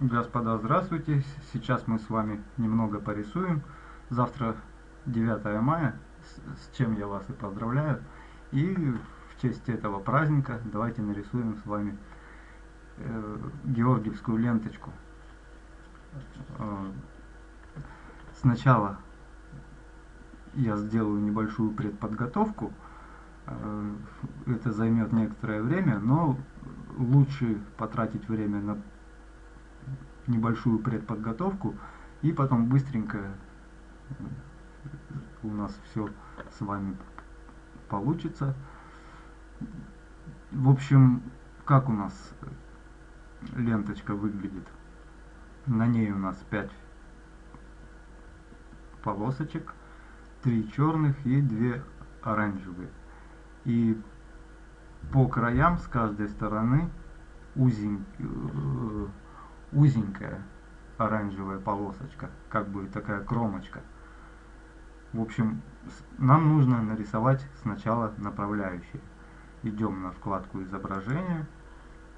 Господа, здравствуйте! Сейчас мы с вами немного порисуем. Завтра 9 мая, с чем я вас и поздравляю. И в честь этого праздника давайте нарисуем с вами э, георгиевскую ленточку. Э, сначала я сделаю небольшую предподготовку. Э, это займет некоторое время, но лучше потратить время на небольшую предподготовку и потом быстренько у нас все с вами получится. В общем, как у нас ленточка выглядит? На ней у нас 5 полосочек, 3 черных и 2 оранжевые. И по краям с каждой стороны узень, э, узенькая оранжевая полосочка, как бы такая кромочка. В общем, нам нужно нарисовать сначала направляющие. Идем на вкладку изображения,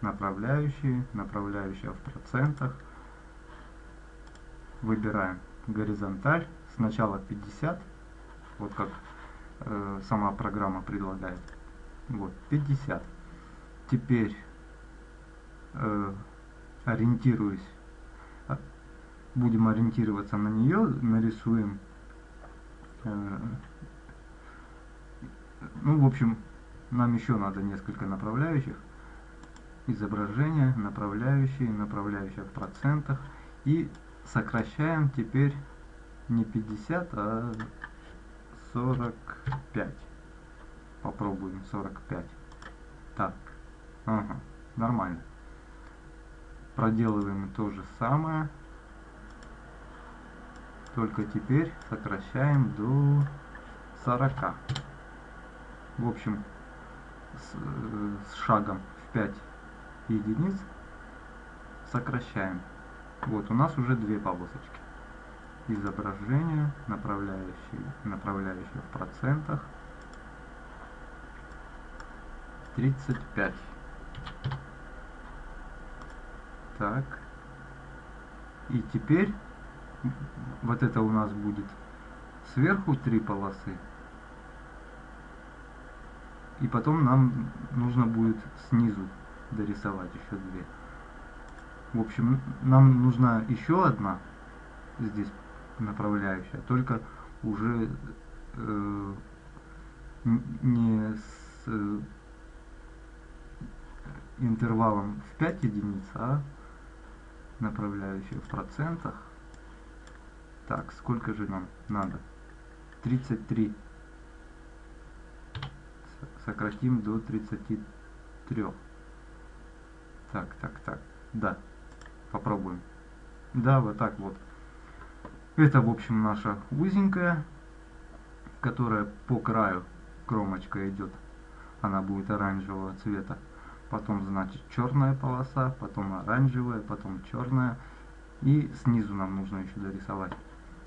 направляющие, направляющая в процентах. Выбираем горизонталь, сначала 50, вот как э, сама программа предлагает. Вот, 50. Теперь э, ориентируюсь, а, будем ориентироваться на нее, нарисуем, э, ну, в общем, нам еще надо несколько направляющих, изображение, направляющие, направляющие в процентах, и сокращаем теперь не 50, а 45. Попробуем 45. Так, ага, нормально. Проделываем то же самое, только теперь сокращаем до 40. В общем, с, с шагом в 5 единиц сокращаем. Вот, у нас уже две полосочки. Изображение, направляющие, направляющие в процентах. 35. Так. И теперь вот это у нас будет сверху три полосы. И потом нам нужно будет снизу дорисовать еще две. В общем, нам нужна еще одна здесь направляющая, только уже э, не с э, интервалом в 5 единиц, а направляющую в процентах. Так, сколько же нам надо? 33. Сократим до 33. Так, так, так. Да. Попробуем. Да, вот так вот. Это, в общем, наша узенькая, которая по краю кромочка идет. Она будет оранжевого цвета потом значит черная полоса, потом оранжевая, потом черная. И снизу нам нужно еще дорисовать.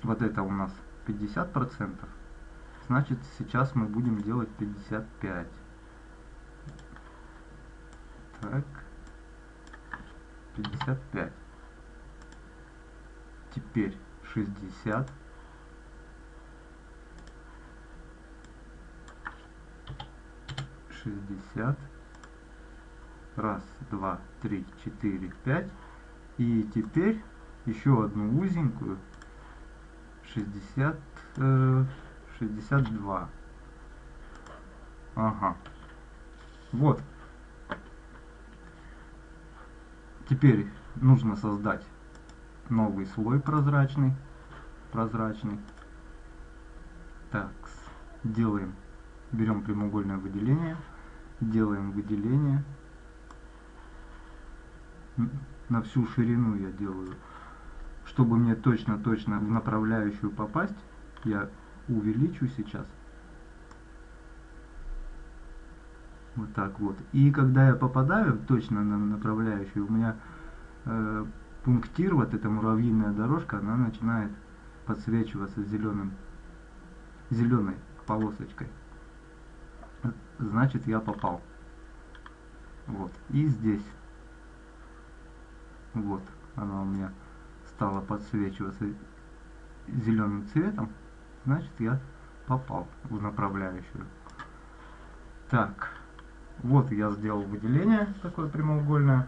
Вот это у нас 50%. Значит, сейчас мы будем делать 55. Так. 55. Теперь 60. Шестьдесят раз, два, три, четыре, пять. И теперь еще одну узенькую 60, э, 62. Ага. Вот. Теперь нужно создать новый слой прозрачный. Прозрачный. Так, делаем, берем прямоугольное выделение, делаем выделение на всю ширину я делаю. Чтобы мне точно-точно в направляющую попасть, я увеличу сейчас. Вот так вот. И когда я попадаю точно на направляющую, у меня э, пунктир, вот эта муравьиная дорожка, она начинает подсвечиваться зеленым, зеленой полосочкой. Значит, я попал. Вот. И здесь вот. она у меня стала подсвечиваться зеленым цветом, значит я попал в направляющую. Так, вот я сделал выделение такое прямоугольное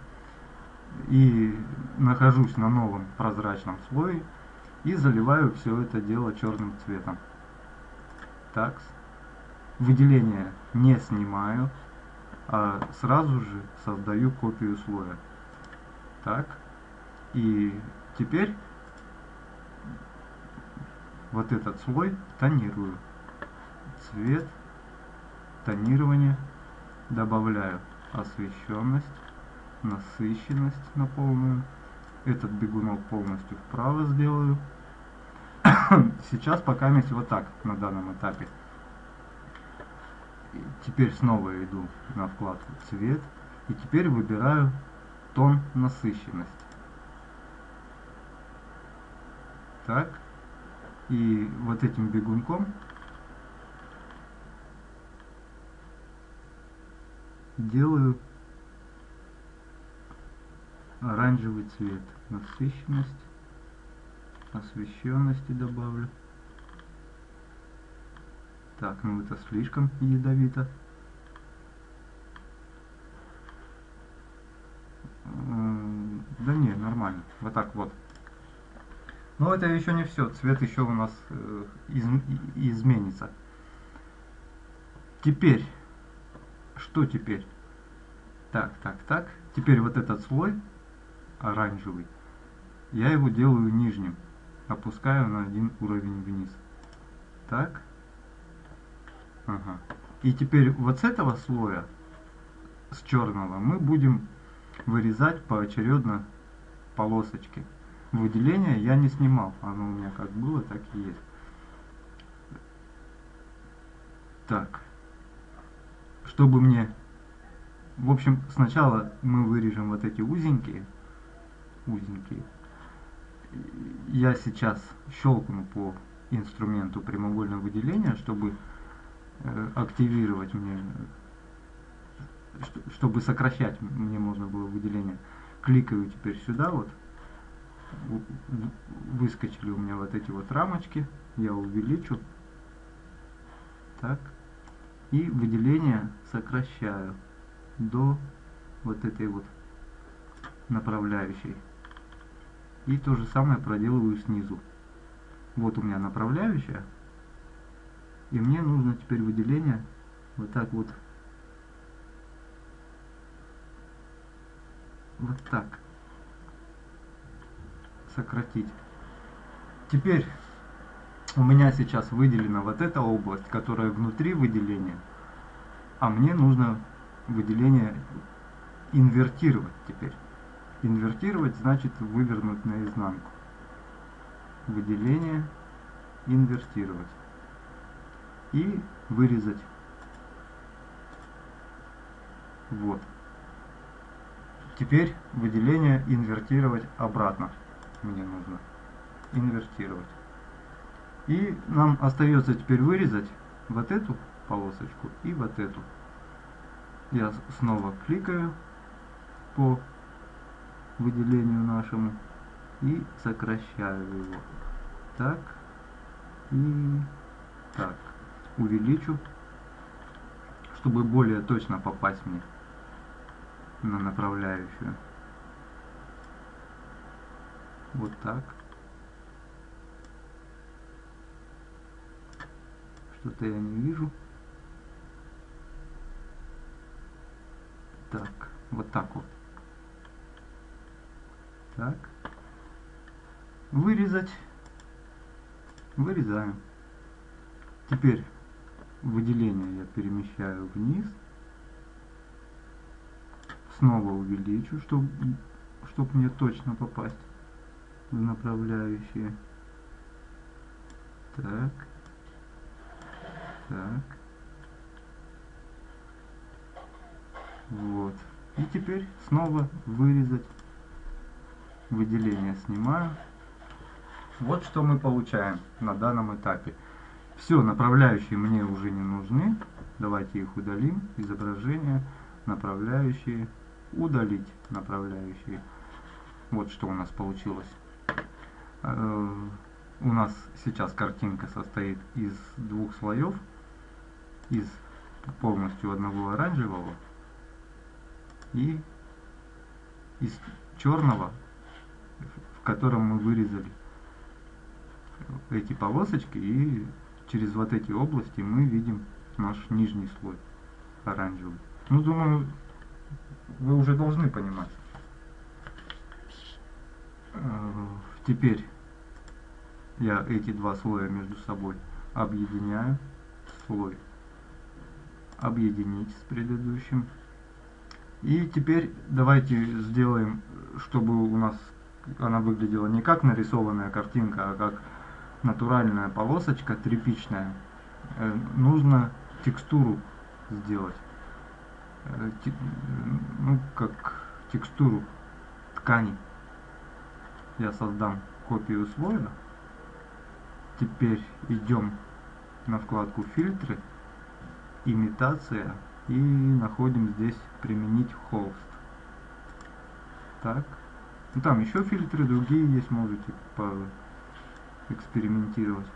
и нахожусь на новом прозрачном слое и заливаю все это дело черным цветом. Так, выделение не снимаю, а сразу же создаю копию слоя. Так, и теперь вот этот слой тонирую. Цвет, тонирование, добавляю освещенность, насыщенность на полную. Этот бегунок полностью вправо сделаю. Сейчас пока есть вот так на данном этапе. Теперь снова иду на вкладку цвет. И теперь выбираю тон насыщенность. Так. И вот этим бегунком делаю оранжевый цвет. Насыщенность, освещенности добавлю. Так, ну это слишком ядовито. Да не, нормально. Вот так вот. Но это еще не все. Цвет еще у нас э, из, изменится. Теперь. Что теперь? Так, так, так. Теперь вот этот слой оранжевый. Я его делаю нижним. Опускаю на один уровень вниз. Так. Ага. И теперь вот с этого слоя, с черного, мы будем вырезать поочередно полосочки. Выделение я не снимал, оно у меня как было, так и есть. Так, чтобы мне, в общем, сначала мы вырежем вот эти узенькие, узенькие. Я сейчас щелкну по инструменту прямоугольного выделения, чтобы э, активировать мне, чтобы сокращать мне можно было выделение. Кликаю теперь сюда вот, выскочили у меня вот эти вот рамочки, я увеличу, так, и выделение сокращаю до вот этой вот направляющей. И то же самое проделываю снизу. Вот у меня направляющая, и мне нужно теперь выделение вот так вот, вот так сократить. Теперь у меня сейчас выделена вот эта область, которая внутри выделения, а мне нужно выделение инвертировать теперь. Инвертировать значит вывернуть наизнанку. Выделение, инвертировать. И вырезать. Вот. Теперь выделение инвертировать обратно мне нужно инвертировать. И нам остается теперь вырезать вот эту полосочку и вот эту. Я снова кликаю по выделению нашему и сокращаю его. Так и так. Увеличу, чтобы более точно попасть мне на направляющую. Вот так. Что-то я не вижу. Так, вот так вот. Так. Вырезать. Вырезаем. Теперь выделение я перемещаю вниз. Снова увеличу, чтобы чтоб мне точно попасть в направляющие. Так. Так. Вот. И теперь снова вырезать. Выделение снимаю. Вот что мы получаем на данном этапе. Все, направляющие мне уже не нужны. Давайте их удалим. Изображение, направляющие, удалить направляющие. Вот что у нас получилось. Э, у нас сейчас картинка состоит из двух слоев. Из полностью одного оранжевого и из черного, в котором мы вырезали эти полосочки и через вот эти области мы видим наш нижний слой оранжевый. Ну, думаю, вы уже должны понимать. Э, теперь я эти два слоя между собой объединяю. Слой объединить с предыдущим. И теперь давайте сделаем, чтобы у нас она выглядела не как нарисованная картинка, а как натуральная полосочка тряпичная. Э, нужно текстуру сделать. Э, ну, как текстуру ткани. Я создам копию слоя. Теперь идем на вкладку фильтры имитация и находим здесь применить холст. Так. Ну, там еще фильтры другие есть, можете экспериментировать.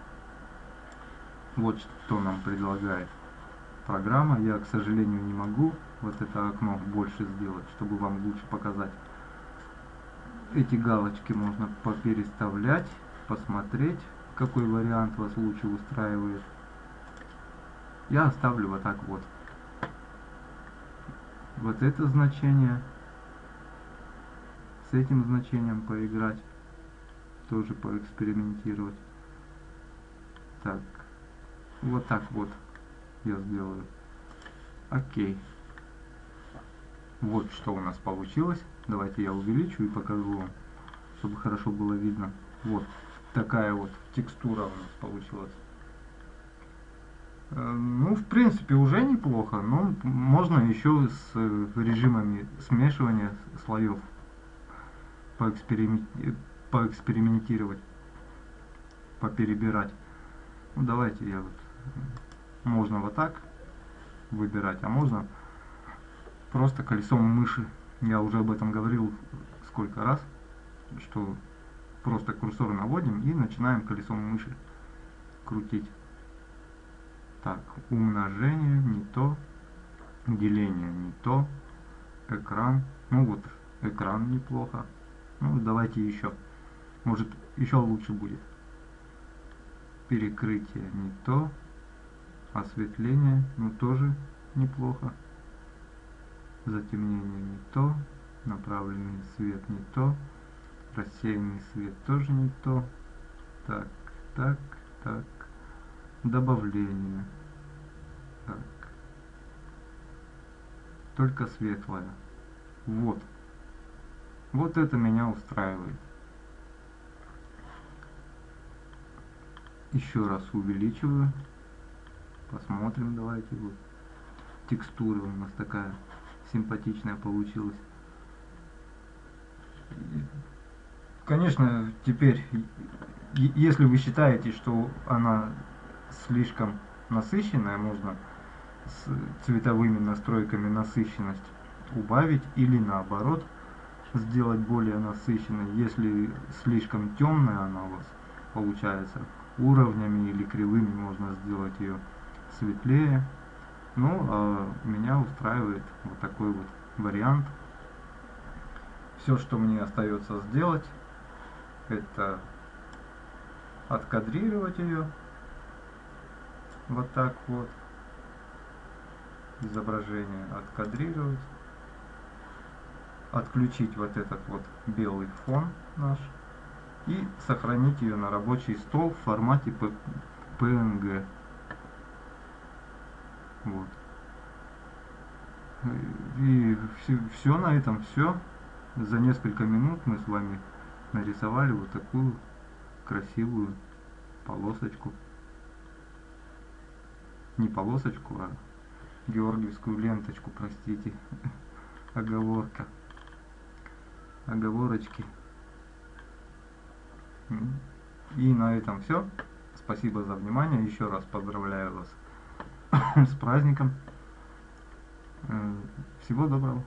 Вот что нам предлагает программа. Я, к сожалению, не могу вот это окно больше сделать, чтобы вам лучше показать. Эти галочки можно попереставлять, посмотреть, какой вариант вас лучше устраивает я оставлю вот так вот. Вот это значение. С этим значением поиграть. Тоже поэкспериментировать. Так. Вот так вот я сделаю. Окей. Вот что у нас получилось. Давайте я увеличу и покажу вам, чтобы хорошо было видно. Вот такая вот текстура у нас получилась. Э, ну, в принципе, уже неплохо, но можно еще с э, режимами смешивания слоев поэкспериментировать, поперебирать. Ну, давайте я вот... Можно вот так выбирать, а можно просто колесом мыши. Я уже об этом говорил сколько раз, что просто курсор наводим и начинаем колесом мыши крутить. Так, умножение не то, деление не то, экран, ну вот, экран неплохо. Ну, давайте еще. Может, еще лучше будет. Перекрытие не то, осветление, ну, тоже неплохо. Затемнение не то, направленный свет не то, рассеянный свет тоже не то. Так, так, так добавление. Так. Только светлое. Вот. Вот это меня устраивает. Еще раз увеличиваю. Посмотрим, давайте. Вот. Текстура у нас такая симпатичная получилась. Конечно, теперь, если вы считаете, что она слишком насыщенная, можно с цветовыми настройками насыщенность убавить или наоборот сделать более насыщенной. Если слишком темная она у вас получается, уровнями или кривыми можно сделать ее светлее. Ну, а меня устраивает вот такой вот вариант. Все, что мне остается сделать, это откадрировать ее вот так вот изображение откадрировать отключить вот этот вот белый фон наш и сохранить ее на рабочий стол в формате PNG вот и все, все на этом все за несколько минут мы с вами нарисовали вот такую красивую полосочку не полосочку, а георгиевскую ленточку, простите. Оговорка. Оговорочки. И на этом все. Спасибо за внимание. Еще раз поздравляю вас с праздником. Э, всего доброго.